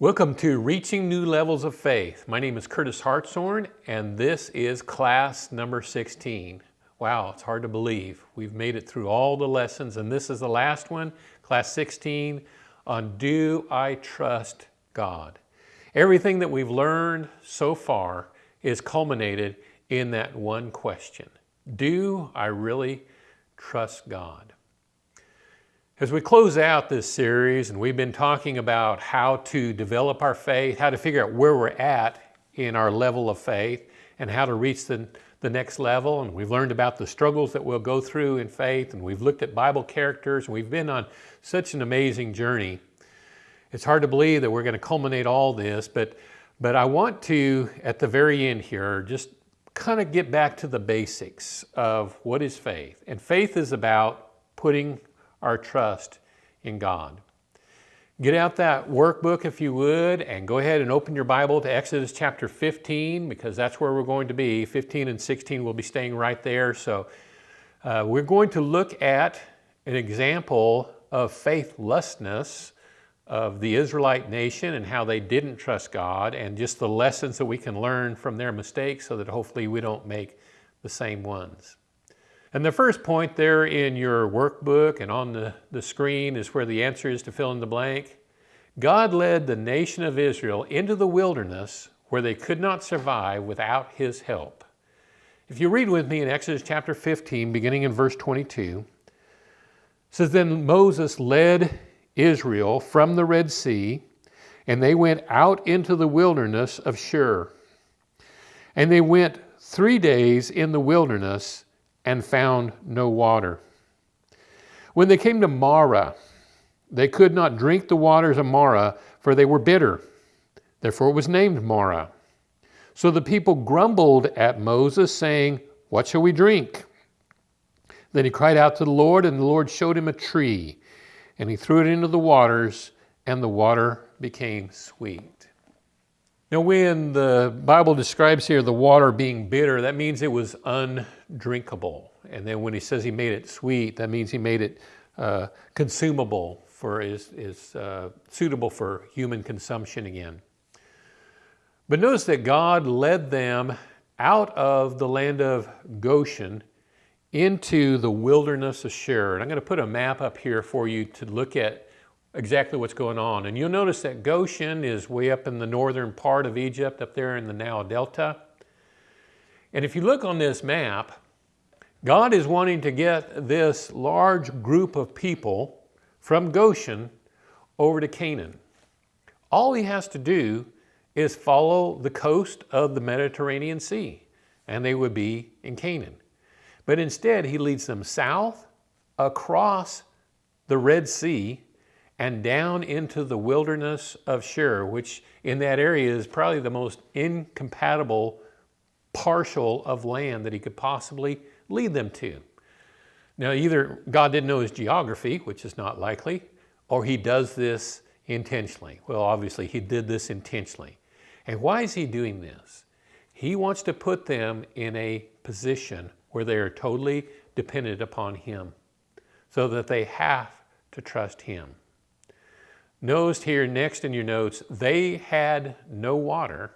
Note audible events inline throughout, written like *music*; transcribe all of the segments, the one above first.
Welcome to Reaching New Levels of Faith. My name is Curtis Hartshorn, and this is class number 16. Wow, it's hard to believe. We've made it through all the lessons, and this is the last one, class 16, on Do I Trust God? Everything that we've learned so far is culminated in that one question. Do I really trust God? As we close out this series, and we've been talking about how to develop our faith, how to figure out where we're at in our level of faith, and how to reach the, the next level, and we've learned about the struggles that we'll go through in faith, and we've looked at Bible characters, and we've been on such an amazing journey. It's hard to believe that we're going to culminate all this, but, but I want to, at the very end here, just kind of get back to the basics of what is faith. And faith is about putting our trust in God. Get out that workbook if you would and go ahead and open your Bible to Exodus chapter 15 because that's where we're going to be. 15 and 16 will be staying right there. So uh, we're going to look at an example of faithlessness of the Israelite nation and how they didn't trust God and just the lessons that we can learn from their mistakes so that hopefully we don't make the same ones. And the first point there in your workbook and on the, the screen is where the answer is to fill in the blank. God led the nation of Israel into the wilderness where they could not survive without his help. If you read with me in Exodus chapter 15, beginning in verse 22, says, Then Moses led Israel from the Red Sea, and they went out into the wilderness of Shur. And they went three days in the wilderness and found no water. When they came to Marah, they could not drink the waters of Marah, for they were bitter. Therefore it was named Marah. So the people grumbled at Moses, saying, What shall we drink? Then he cried out to the Lord, and the Lord showed him a tree, and he threw it into the waters, and the water became sweet. Now, when the Bible describes here the water being bitter, that means it was undrinkable. And then when he says he made it sweet, that means he made it uh, consumable for is, is uh, suitable for human consumption again. But notice that God led them out of the land of Goshen into the wilderness of Shur. And I'm going to put a map up here for you to look at exactly what's going on. And you'll notice that Goshen is way up in the northern part of Egypt, up there in the Nile Delta. And if you look on this map, God is wanting to get this large group of people from Goshen over to Canaan. All he has to do is follow the coast of the Mediterranean Sea, and they would be in Canaan. But instead, he leads them south across the Red Sea and down into the wilderness of Shur, which in that area is probably the most incompatible partial of land that he could possibly lead them to. Now, either God didn't know his geography, which is not likely, or he does this intentionally. Well, obviously, he did this intentionally. And why is he doing this? He wants to put them in a position where they are totally dependent upon him so that they have to trust him. Notice here next in your notes, they had no water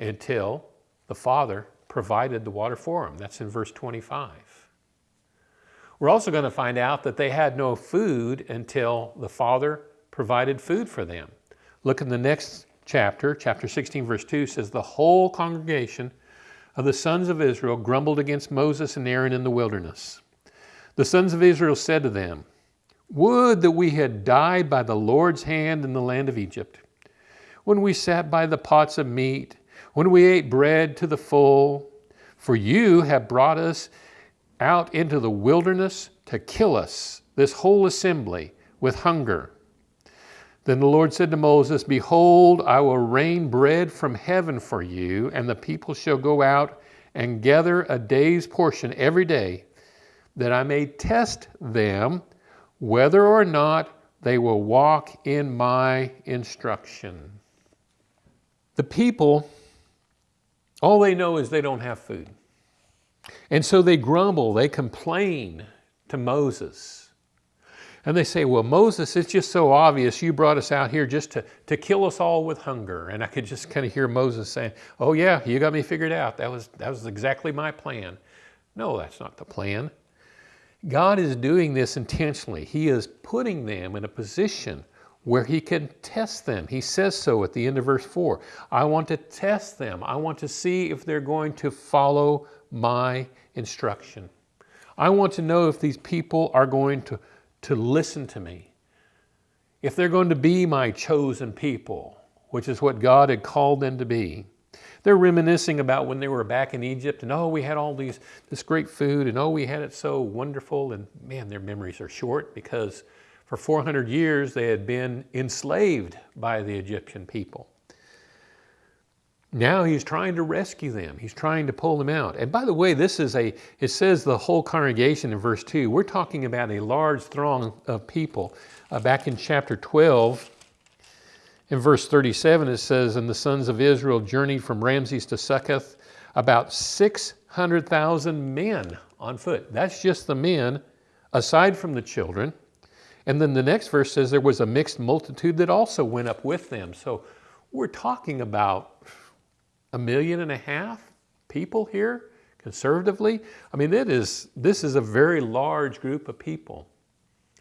until the Father provided the water for them. That's in verse 25. We're also going to find out that they had no food until the Father provided food for them. Look in the next chapter, chapter 16, verse 2 says, The whole congregation of the sons of Israel grumbled against Moses and Aaron in the wilderness. The sons of Israel said to them, would that we had died by the Lord's hand in the land of Egypt, when we sat by the pots of meat, when we ate bread to the full. For you have brought us out into the wilderness to kill us, this whole assembly, with hunger. Then the Lord said to Moses, Behold, I will rain bread from heaven for you, and the people shall go out and gather a day's portion every day, that I may test them whether or not they will walk in my instruction. The people, all they know is they don't have food. And so they grumble, they complain to Moses. And they say, well, Moses, it's just so obvious. You brought us out here just to, to kill us all with hunger. And I could just kind of hear Moses saying, oh yeah, you got me figured out. That was, that was exactly my plan. No, that's not the plan. God is doing this intentionally. He is putting them in a position where he can test them. He says so at the end of verse 4. I want to test them. I want to see if they're going to follow my instruction. I want to know if these people are going to, to listen to me. If they're going to be my chosen people, which is what God had called them to be. They're reminiscing about when they were back in Egypt and oh, we had all these, this great food and oh, we had it so wonderful. And man, their memories are short because for 400 years they had been enslaved by the Egyptian people. Now he's trying to rescue them. He's trying to pull them out. And by the way, this is a, it says the whole congregation in verse 2. We're talking about a large throng of people. Uh, back in chapter 12, in verse 37, it says, And the sons of Israel journeyed from Ramses to Succoth, about 600,000 men on foot. That's just the men, aside from the children. And then the next verse says there was a mixed multitude that also went up with them. So we're talking about a million and a half people here conservatively. I mean, it is, this is a very large group of people.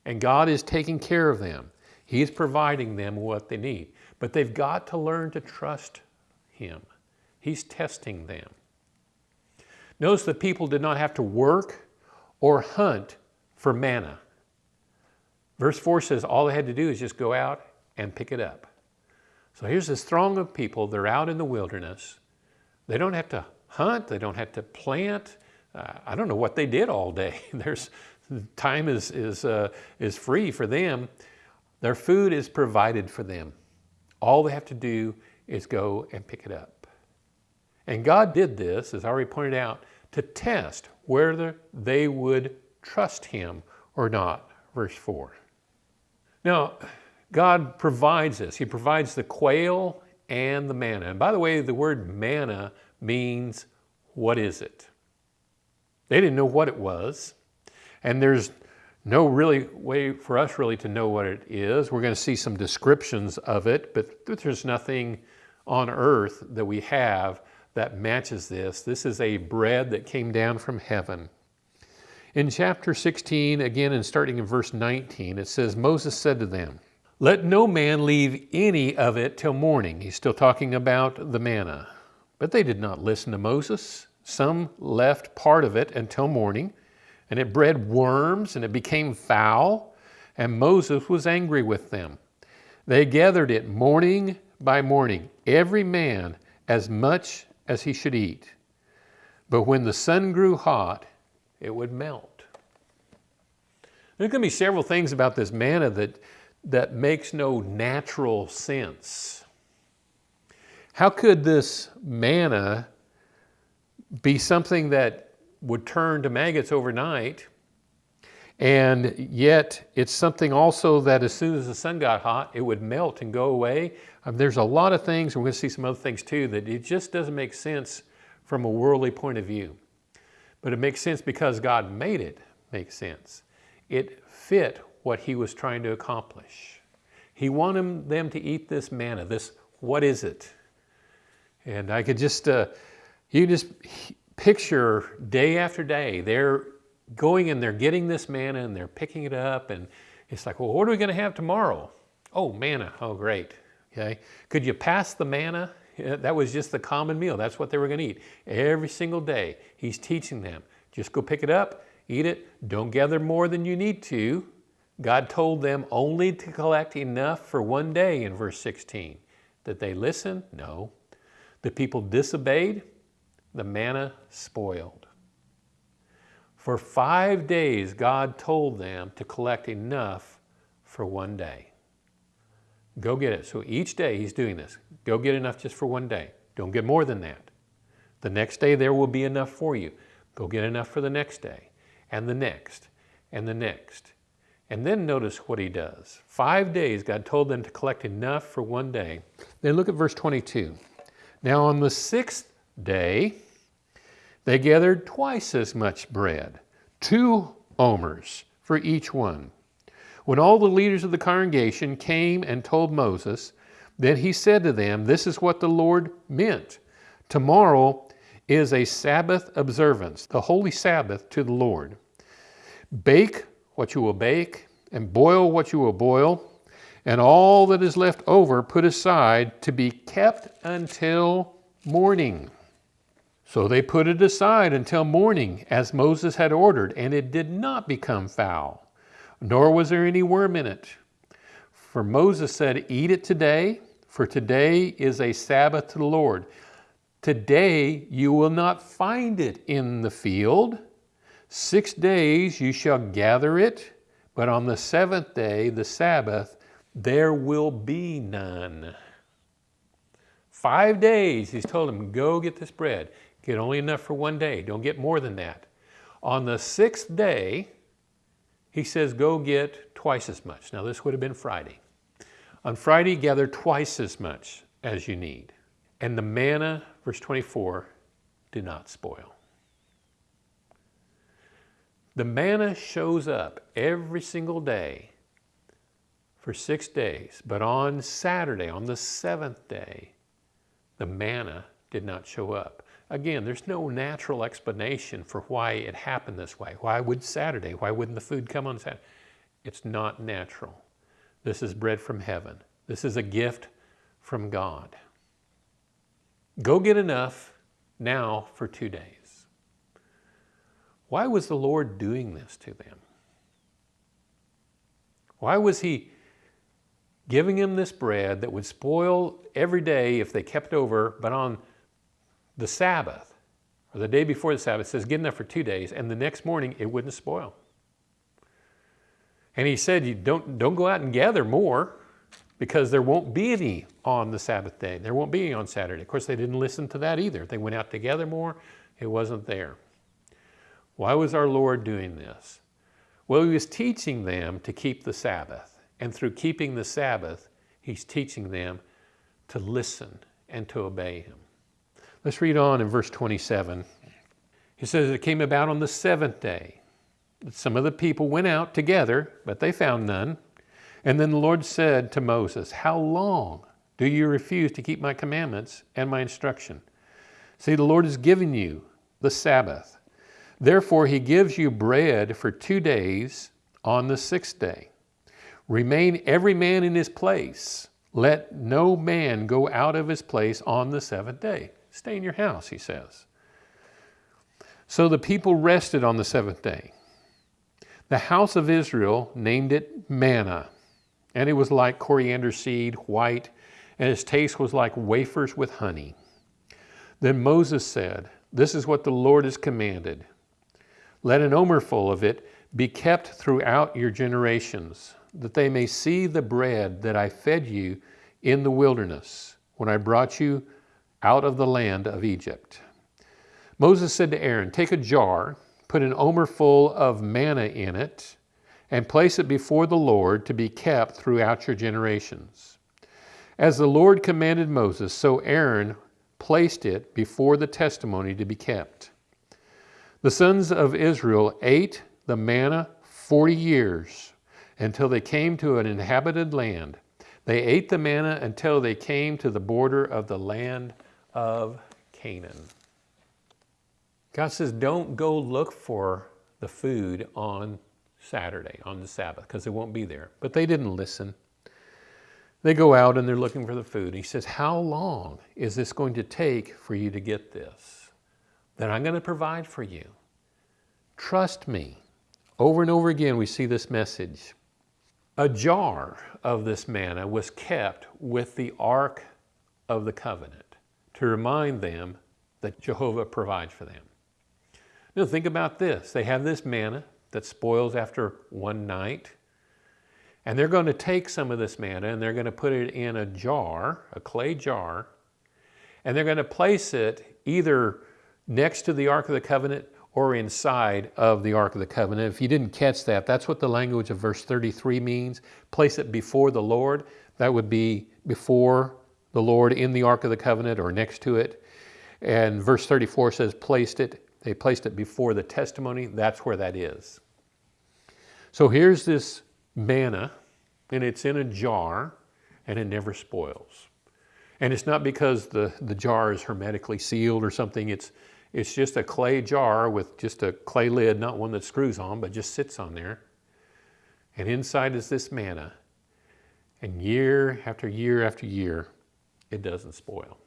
And God is taking care of them. He's providing them what they need. But they've got to learn to trust Him. He's testing them. Notice the people did not have to work or hunt for manna. Verse 4 says all they had to do is just go out and pick it up. So here's this throng of people. They're out in the wilderness. They don't have to hunt. They don't have to plant. Uh, I don't know what they did all day. *laughs* There's time is, is, uh, is free for them. Their food is provided for them. All they have to do is go and pick it up. And God did this, as I already pointed out, to test whether they would trust Him or not. Verse 4. Now, God provides this. He provides the quail and the manna. And by the way, the word manna means what is it? They didn't know what it was. And there's no really way for us really to know what it is. We're going to see some descriptions of it, but there's nothing on earth that we have that matches this. This is a bread that came down from heaven. In chapter 16, again, and starting in verse 19, it says, Moses said to them, Let no man leave any of it till morning. He's still talking about the manna. But they did not listen to Moses. Some left part of it until morning, and it bred worms, and it became foul, and Moses was angry with them. They gathered it morning by morning, every man as much as he should eat. But when the sun grew hot, it would melt. There's going to be several things about this manna that, that makes no natural sense. How could this manna be something that would turn to maggots overnight and yet it's something also that as soon as the sun got hot, it would melt and go away. Um, there's a lot of things, we're going to see some other things too, that it just doesn't make sense from a worldly point of view. But it makes sense because God made it make sense. It fit what he was trying to accomplish. He wanted them to eat this manna, this what is it? And I could just, uh, you just picture day after day, they're going and they're getting this manna and they're picking it up and it's like, well, what are we going to have tomorrow? Oh, manna. Oh, great. Okay. Could you pass the manna? That was just the common meal. That's what they were going to eat every single day. He's teaching them. Just go pick it up, eat it. Don't gather more than you need to. God told them only to collect enough for one day in verse 16. Did they listen? No. The people disobeyed. The manna spoiled. For five days, God told them to collect enough for one day. Go get it. So each day he's doing this. Go get enough just for one day. Don't get more than that. The next day there will be enough for you. Go get enough for the next day, and the next, and the next. And then notice what he does. Five days, God told them to collect enough for one day. Then look at verse 22. Now on the sixth day, they gathered twice as much bread, two omers for each one. When all the leaders of the congregation came and told Moses, then he said to them, This is what the Lord meant. Tomorrow is a Sabbath observance, the holy Sabbath to the Lord. Bake what you will bake, and boil what you will boil, and all that is left over put aside to be kept until morning. So they put it aside until morning, as Moses had ordered, and it did not become foul, nor was there any worm in it. For Moses said, Eat it today, for today is a Sabbath to the Lord. Today you will not find it in the field. Six days you shall gather it, but on the seventh day, the Sabbath, there will be none. Five days, he's told him, go get this bread. Get only enough for one day. Don't get more than that. On the sixth day, he says, go get twice as much. Now, this would have been Friday. On Friday, gather twice as much as you need. And the manna, verse 24, do not spoil. The manna shows up every single day for six days, but on Saturday, on the seventh day, the manna did not show up. Again, there's no natural explanation for why it happened this way. Why would Saturday? Why wouldn't the food come on Saturday? It's not natural. This is bread from heaven. This is a gift from God. Go get enough now for two days. Why was the Lord doing this to them? Why was He giving them this bread that would spoil every day if they kept over, but on the Sabbath, or the day before the Sabbath, says get enough for two days, and the next morning it wouldn't spoil. And he said, you don't, don't go out and gather more because there won't be any on the Sabbath day. There won't be any on Saturday. Of course, they didn't listen to that either. They went out to gather more, it wasn't there. Why was our Lord doing this? Well, he was teaching them to keep the Sabbath. And through keeping the Sabbath, he's teaching them to listen and to obey him. Let's read on in verse 27. He says, It came about on the seventh day. Some of the people went out together, but they found none. And then the Lord said to Moses, How long do you refuse to keep my commandments and my instruction? See, the Lord has given you the Sabbath. Therefore, he gives you bread for two days on the sixth day. Remain every man in his place. Let no man go out of his place on the seventh day. Stay in your house, he says. So the people rested on the seventh day. The house of Israel named it manna, and it was like coriander seed, white, and its taste was like wafers with honey. Then Moses said, This is what the Lord has commanded. Let an omerful of it be kept throughout your generations, that they may see the bread that I fed you in the wilderness, when I brought you out of the land of Egypt. Moses said to Aaron, Take a jar, put an omer full of manna in it, and place it before the Lord to be kept throughout your generations. As the Lord commanded Moses, so Aaron placed it before the testimony to be kept. The sons of Israel ate the manna forty years until they came to an inhabited land. They ate the manna until they came to the border of the land of Canaan. God says, don't go look for the food on Saturday, on the Sabbath, because it won't be there. But they didn't listen. They go out and they're looking for the food. He says, How long is this going to take for you to get this? Then I'm going to provide for you. Trust me. Over and over again, we see this message. A jar of this manna was kept with the Ark of the Covenant to remind them that Jehovah provides for them. Now think about this. They have this manna that spoils after one night, and they're going to take some of this manna and they're going to put it in a jar, a clay jar, and they're going to place it either next to the Ark of the Covenant or inside of the Ark of the Covenant. If you didn't catch that, that's what the language of verse 33 means. Place it before the Lord. That would be before the Lord in the Ark of the Covenant or next to it. And verse 34 says, placed it, they placed it before the testimony. That's where that is. So here's this manna and it's in a jar and it never spoils. And it's not because the, the jar is hermetically sealed or something. It's, it's just a clay jar with just a clay lid, not one that screws on, but just sits on there. And inside is this manna. And year after year after year, it doesn't spoil.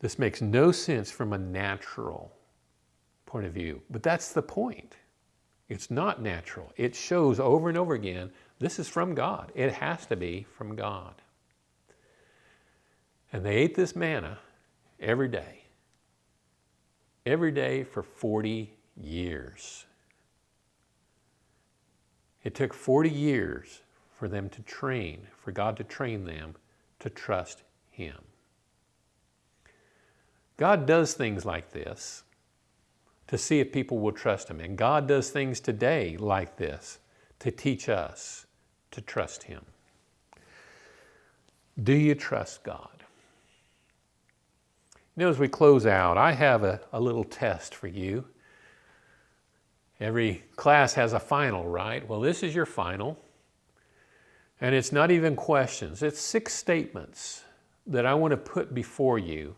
This makes no sense from a natural point of view, but that's the point. It's not natural. It shows over and over again this is from God. It has to be from God. And they ate this manna every day, every day for 40 years. It took 40 years for them to train, for God to train them to trust Him. God does things like this to see if people will trust Him. And God does things today like this to teach us to trust Him. Do you trust God? Know, as we close out, I have a, a little test for you. Every class has a final, right? Well, this is your final. And it's not even questions, it's six statements that I want to put before you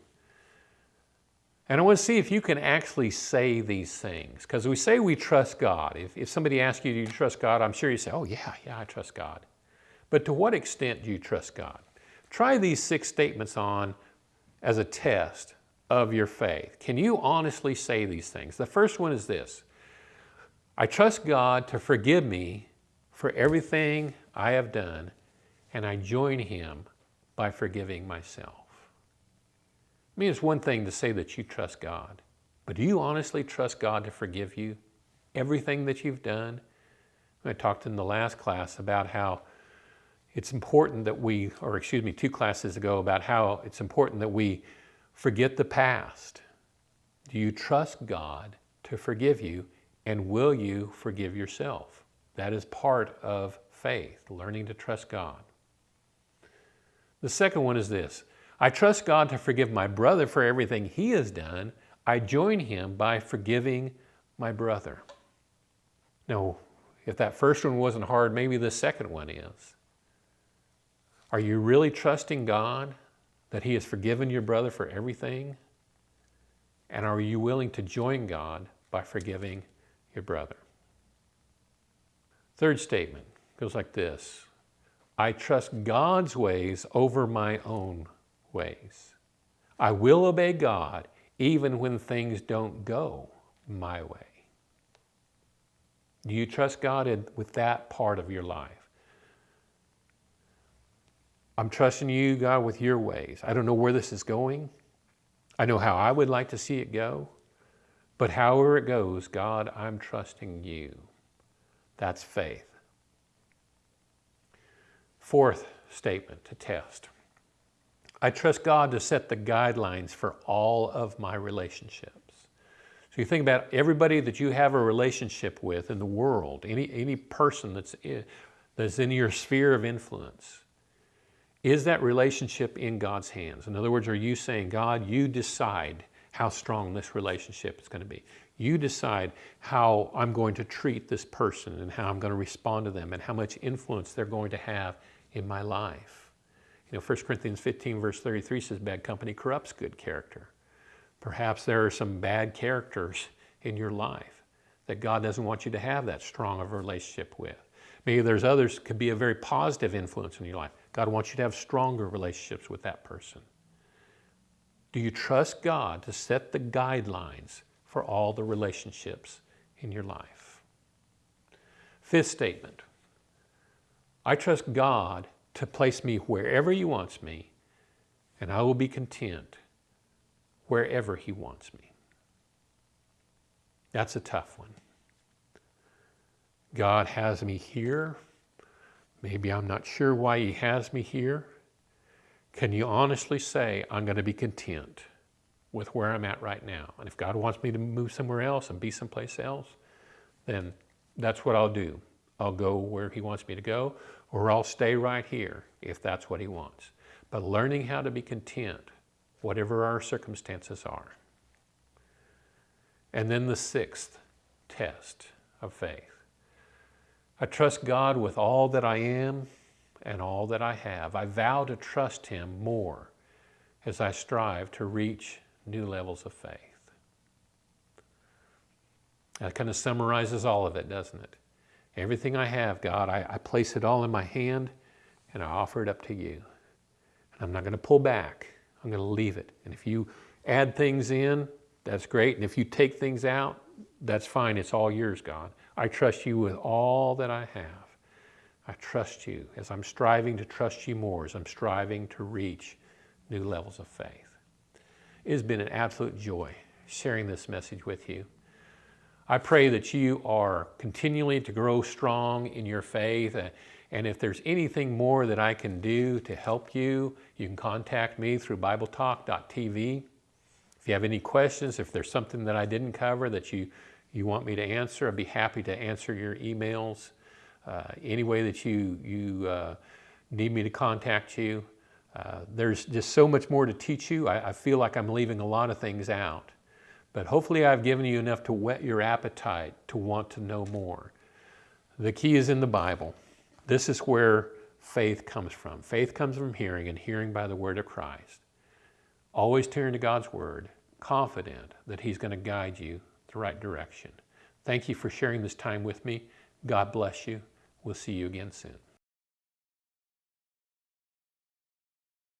and I want to see if you can actually say these things. Because we say we trust God. If, if somebody asks you, do you trust God? I'm sure you say, oh, yeah, yeah, I trust God. But to what extent do you trust God? Try these six statements on as a test of your faith. Can you honestly say these things? The first one is this I trust God to forgive me for everything I have done, and I join Him by forgiving myself. I mean, it's one thing to say that you trust God, but do you honestly trust God to forgive you everything that you've done? I talked in the last class about how it's important that we, or excuse me, two classes ago, about how it's important that we forget the past. Do you trust God to forgive you, and will you forgive yourself? That is part of faith, learning to trust God. The second one is this I trust God to forgive my brother for everything he has done. I join him by forgiving my brother. Now, if that first one wasn't hard, maybe the second one is. Are you really trusting God that he has forgiven your brother for everything? And are you willing to join God by forgiving your brother? Third statement goes like this I trust God's ways over my own ways. I will obey God even when things don't go my way. Do you trust God in, with that part of your life? I'm trusting you, God, with your ways. I don't know where this is going. I know how I would like to see it go. But however it goes, God, I'm trusting you. That's faith. Fourth statement to test. I trust God to set the guidelines for all of my relationships. So you think about everybody that you have a relationship with in the world, any, any person that's in, that's in your sphere of influence. Is that relationship in God's hands? In other words, are you saying, God, you decide how strong this relationship is going to be? You decide how I'm going to treat this person and how I'm going to respond to them and how much influence they're going to have in my life. You know, 1 Corinthians 15 verse 33 says bad company corrupts good character. Perhaps there are some bad characters in your life that God doesn't want you to have that strong of a relationship with. Maybe there's others could be a very positive influence in your life. God wants you to have stronger relationships with that person. Do you trust God to set the guidelines for all the relationships in your life? Fifth statement. I trust God to place me wherever He wants me, and I will be content wherever He wants me. That's a tough one. God has me here. Maybe I'm not sure why He has me here. Can you honestly say, I'm going to be content with where I'm at right now? And if God wants me to move somewhere else and be someplace else, then that's what I'll do. I'll go where He wants me to go, or I'll stay right here if that's what He wants. But learning how to be content, whatever our circumstances are. And then the sixth test of faith. I trust God with all that I am and all that I have. I vow to trust Him more as I strive to reach new levels of faith. That kind of summarizes all of it, doesn't it? Everything I have, God, I, I place it all in my hand and I offer it up to you. And I'm not going to pull back. I'm going to leave it. And if you add things in, that's great. And if you take things out, that's fine. It's all yours, God. I trust you with all that I have. I trust you as I'm striving to trust you more, as I'm striving to reach new levels of faith. It has been an absolute joy sharing this message with you. I pray that you are continually to grow strong in your faith. And if there's anything more that I can do to help you, you can contact me through BibleTalk.tv. If you have any questions, if there's something that I didn't cover that you, you want me to answer, I'd be happy to answer your emails. Uh, any way that you, you uh, need me to contact you. Uh, there's just so much more to teach you. I, I feel like I'm leaving a lot of things out. But hopefully I've given you enough to whet your appetite to want to know more. The key is in the Bible. This is where faith comes from. Faith comes from hearing and hearing by the word of Christ. Always turn to God's word, confident that he's going to guide you the right direction. Thank you for sharing this time with me. God bless you. We'll see you again soon.